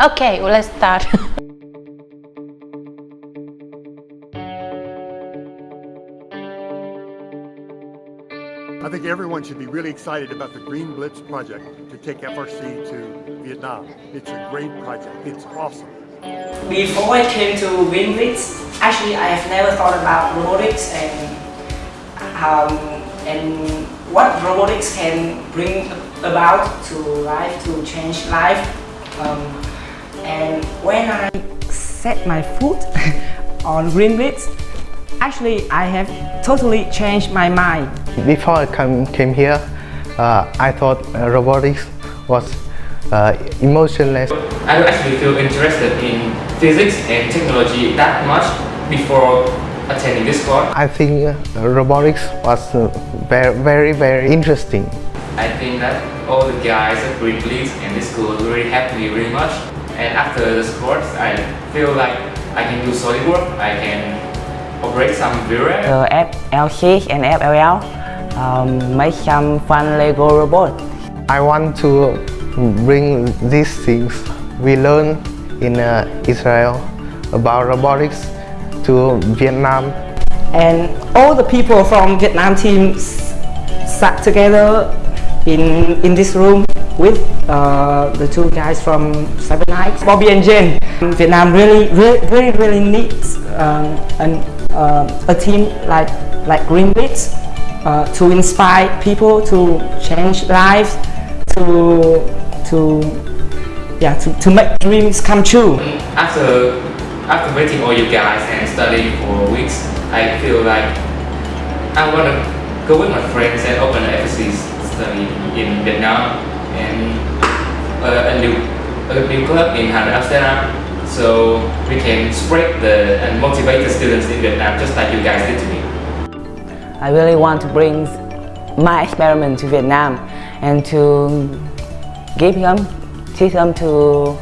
Okay, well, let's start. I think everyone should be really excited about the Green Blitz project to take FRC to Vietnam. It's a great project. It's awesome. Before I came to Green Blitz, actually I have never thought about robotics and um, and what robotics can bring about to life, to change life. Um, and when I set my foot on Green Blitz, actually I have totally changed my mind. Before I come, came here, uh, I thought uh, robotics was uh, emotionless. I actually feel interested in physics and technology that much before attending this course. I think uh, robotics was uh, very, very, very interesting. I think that all the guys at Green Blitz and this school really helped me very much. And after this course, I feel like I can do solid work, I can operate some VRAM. The FTC and FLL um, make some fun Lego robot. I want to bring these things we learn in uh, Israel about robotics to Vietnam. And all the people from Vietnam team sat together in, in this room with uh, the two guys from Seven Nights, Bobby and Jen. Vietnam really, really, really, really needs um, an, uh, a team like, like Green Blitz uh, to inspire people to change lives, to, to, yeah, to, to make dreams come true. After, after meeting all you guys and studying for weeks, I feel like I want to go with my friends and open an FSC study in Vietnam and uh, a new a new club in Hà Nội, Amsterdam so we can spread the and motivate the students in Vietnam just like you guys did to me. I really want to bring my experiment to Vietnam and to give them, teach them to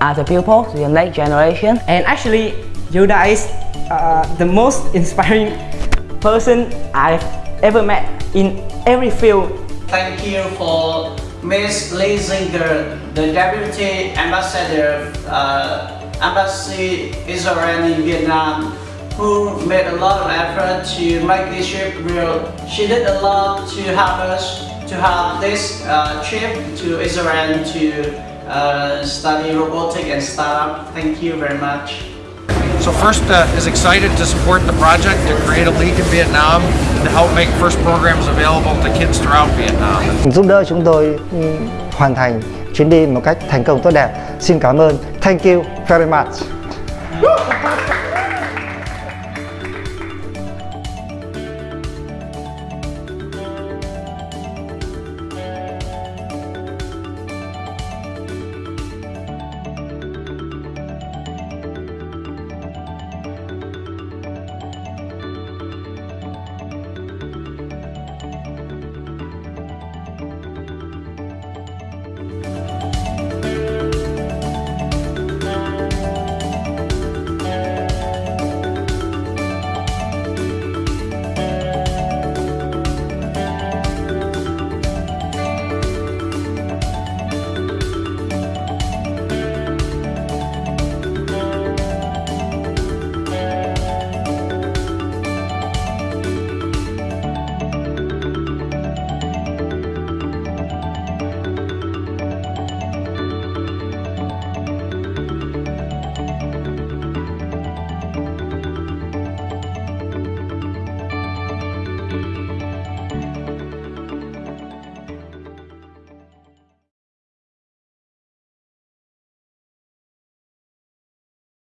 other people, to the next generation. And actually, Yoda is uh, the most inspiring person I've ever met in every field. Thank you for Miss Lee Zinger, the Deputy Ambassador, uh, Embassy Israel in Vietnam, who made a lot of effort to make this trip real. She did a lot to help us to have this uh, trip to Israel to uh, study robotic and startup. Thank you very much. So First uh, is excited to support the project to create a league in Vietnam and to help make FIRST programs available to kids throughout Vietnam. giúp đỡ chúng tôi hoàn thành chuyến đi một cách thành công tốt đẹp. Xin cảm ơn. Thank you very much.